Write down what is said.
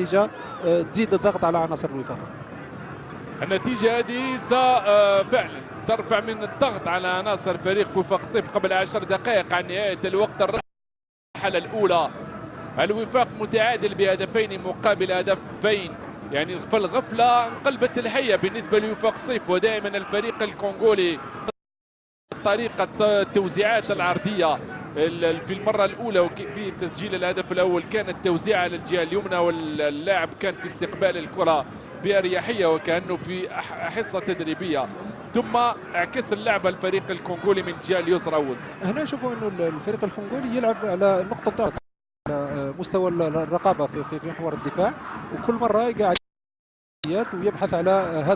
النتيجة آه، تزيد الضغط على عناصر الوفاق. النتيجة هذه فعلا ترفع من الضغط على عناصر فريق وفاق صيف قبل عشر دقائق عن نهاية الوقت. الرحلة الأولى الوفاق متعادل بهدفين مقابل هدفين. يعني في الغفلة انقلبت الحية بالنسبة لوفاق صيف ودائما الفريق الكونغولي طريقة التوزيعات العرضية. في المرة الأولى في تسجيل الهدف الأول كانت توزيع على الجهة اليمنى واللاعب كان في استقبال الكرة بأريحية وكأنه في حصة تدريبية. ثم اعكس اللعب الفريق الكونغولي من الجهة اليسرى وز هنا نشوفوا إنه الفريق الكونغولي يلعب على نقطة ضعف على مستوى الرقابة في محور الدفاع وكل مرة قاعد ويبحث على هذا